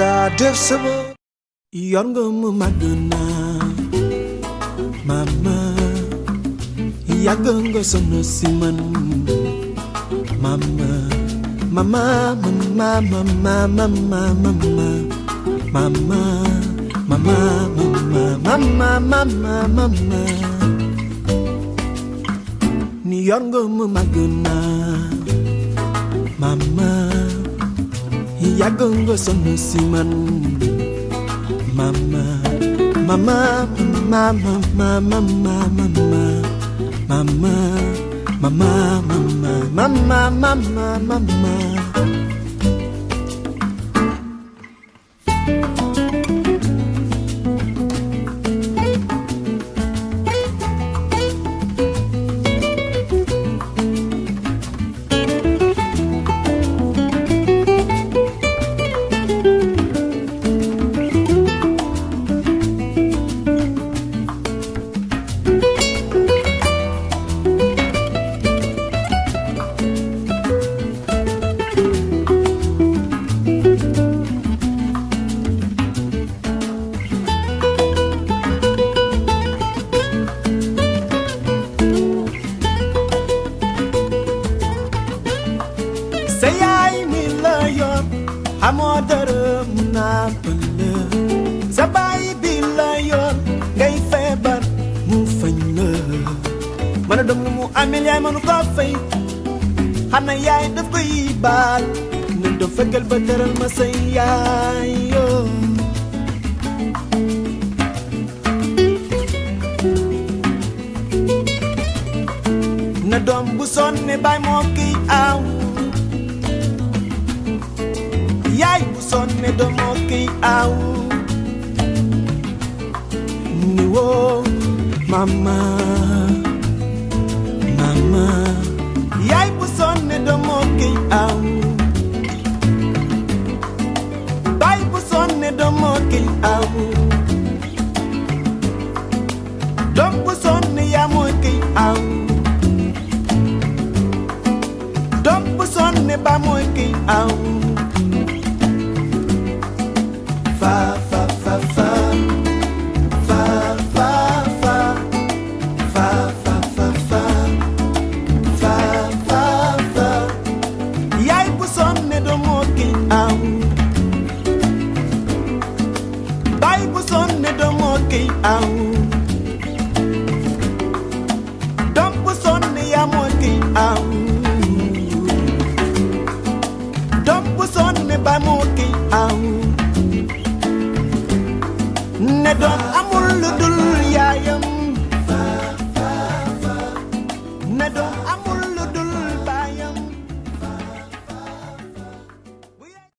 da def sama yor nga mu màgg naa mama yàgg nga sonn si man mama mama mama mama mama mama mama mama mama mama mama mama ni yor nga mu màgg naa yàgg nga siman, si mama, mama mama mama mama mama mama mama mama mama mama mama سياي ملايا حمودر منابل سباي بلايا غاي فبر مو فنلا مانا دوم مو اميل ياي مانو طافي حنا ياي دفقي بال ندو فكل بدر المسياي ندوم بوسون باي موكي ao. Niwo mama mama. Yai buson ne domo ke ao. Bai buson ne domo ke ao. Dom buson ne yamo ke ao. Dom buson ne bamo ke ao. bamuti am. Ne do amul lu yaayam. Ne do amul